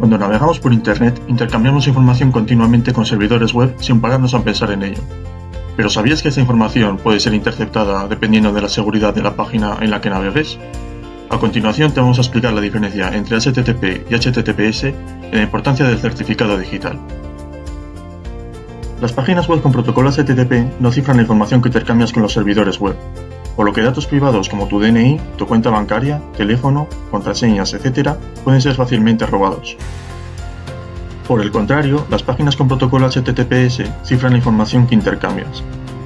Cuando navegamos por Internet, intercambiamos información continuamente con servidores web sin pararnos a pensar en ello. Pero ¿sabías que esta información puede ser interceptada dependiendo de la seguridad de la página en la que navegues? A continuación te vamos a explicar la diferencia entre HTTP y HTTPS y la importancia del certificado digital. Las páginas web con protocolo HTTP no cifran la información que intercambias con los servidores web, por lo que datos privados como tu DNI, tu cuenta bancaria, teléfono, contraseñas, etc. pueden ser fácilmente robados. Por el contrario, las páginas con protocolo HTTPS cifran la información que intercambias,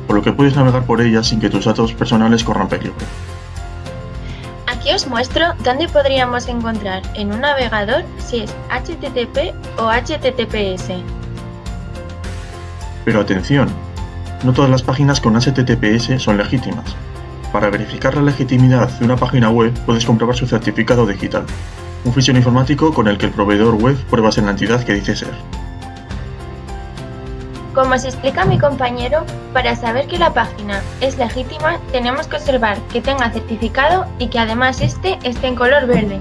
por lo que puedes navegar por ellas sin que tus datos personales corran peligro. Aquí os muestro dónde podríamos encontrar en un navegador si es HTTP o HTTPS. Pero atención, no todas las páginas con HTTPS son legítimas, para verificar la legitimidad de una página web puedes comprobar su certificado digital, un fichero informático con el que el proveedor web prueba en la entidad que dice ser. Como se explica mi compañero, para saber que la página es legítima tenemos que observar que tenga certificado y que además este esté en color verde.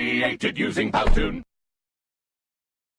Created using Powtoon.